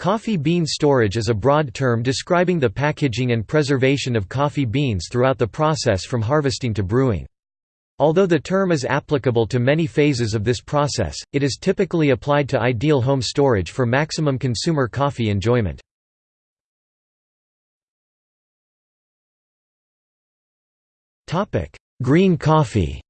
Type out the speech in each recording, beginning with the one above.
Coffee bean storage is a broad term describing the packaging and preservation of coffee beans throughout the process from harvesting to brewing. Although the term is applicable to many phases of this process, it is typically applied to ideal home storage for maximum consumer coffee enjoyment. Green coffee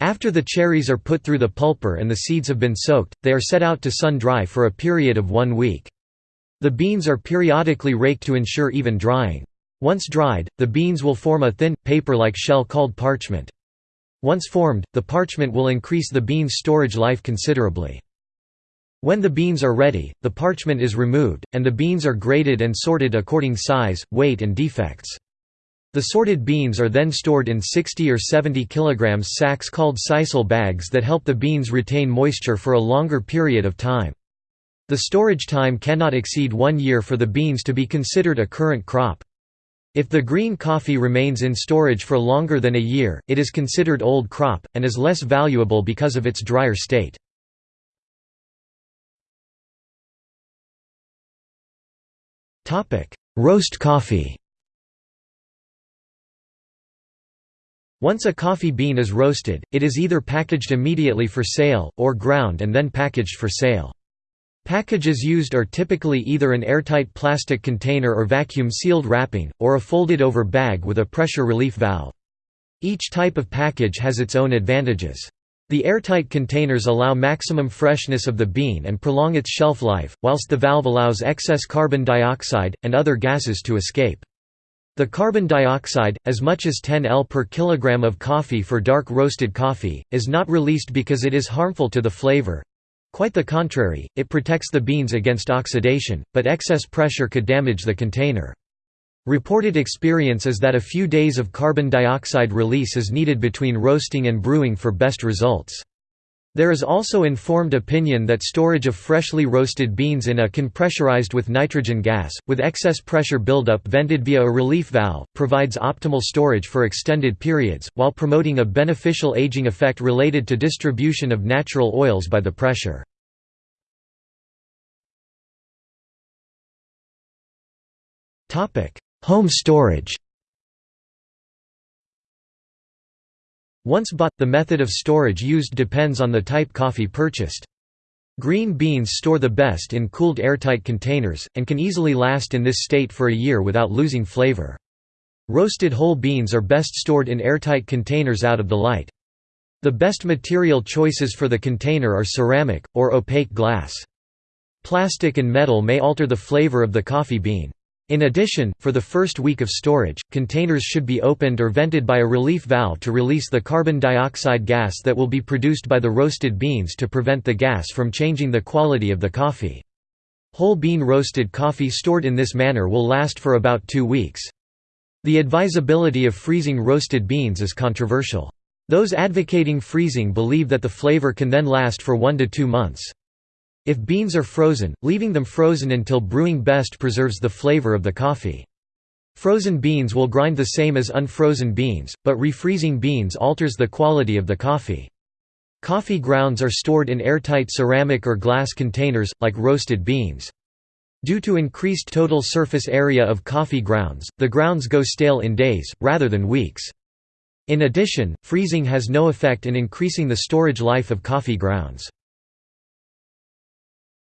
After the cherries are put through the pulper and the seeds have been soaked, they are set out to sun-dry for a period of one week. The beans are periodically raked to ensure even drying. Once dried, the beans will form a thin, paper-like shell called parchment. Once formed, the parchment will increase the beans' storage life considerably. When the beans are ready, the parchment is removed, and the beans are graded and sorted according size, weight and defects. The sorted beans are then stored in 60 or 70 kg sacks called sisal bags that help the beans retain moisture for a longer period of time. The storage time cannot exceed one year for the beans to be considered a current crop. If the green coffee remains in storage for longer than a year, it is considered old crop, and is less valuable because of its drier state. Roast coffee Once a coffee bean is roasted, it is either packaged immediately for sale, or ground and then packaged for sale. Packages used are typically either an airtight plastic container or vacuum-sealed wrapping, or a folded-over bag with a pressure relief valve. Each type of package has its own advantages. The airtight containers allow maximum freshness of the bean and prolong its shelf life, whilst the valve allows excess carbon dioxide, and other gases to escape. The carbon dioxide, as much as 10 L per kilogram of coffee for dark roasted coffee, is not released because it is harmful to the flavor. Quite the contrary, it protects the beans against oxidation, but excess pressure could damage the container. Reported experience is that a few days of carbon dioxide release is needed between roasting and brewing for best results. There is also informed opinion that storage of freshly roasted beans in a can pressurized with nitrogen gas, with excess pressure buildup vented via a relief valve, provides optimal storage for extended periods, while promoting a beneficial aging effect related to distribution of natural oils by the pressure. Home storage Once bought, the method of storage used depends on the type coffee purchased. Green beans store the best in cooled airtight containers, and can easily last in this state for a year without losing flavor. Roasted whole beans are best stored in airtight containers out of the light. The best material choices for the container are ceramic, or opaque glass. Plastic and metal may alter the flavor of the coffee bean. In addition, for the first week of storage, containers should be opened or vented by a relief valve to release the carbon dioxide gas that will be produced by the roasted beans to prevent the gas from changing the quality of the coffee. Whole bean roasted coffee stored in this manner will last for about two weeks. The advisability of freezing roasted beans is controversial. Those advocating freezing believe that the flavor can then last for one to two months. If beans are frozen, leaving them frozen until brewing best preserves the flavor of the coffee. Frozen beans will grind the same as unfrozen beans, but refreezing beans alters the quality of the coffee. Coffee grounds are stored in airtight ceramic or glass containers, like roasted beans. Due to increased total surface area of coffee grounds, the grounds go stale in days, rather than weeks. In addition, freezing has no effect in increasing the storage life of coffee grounds.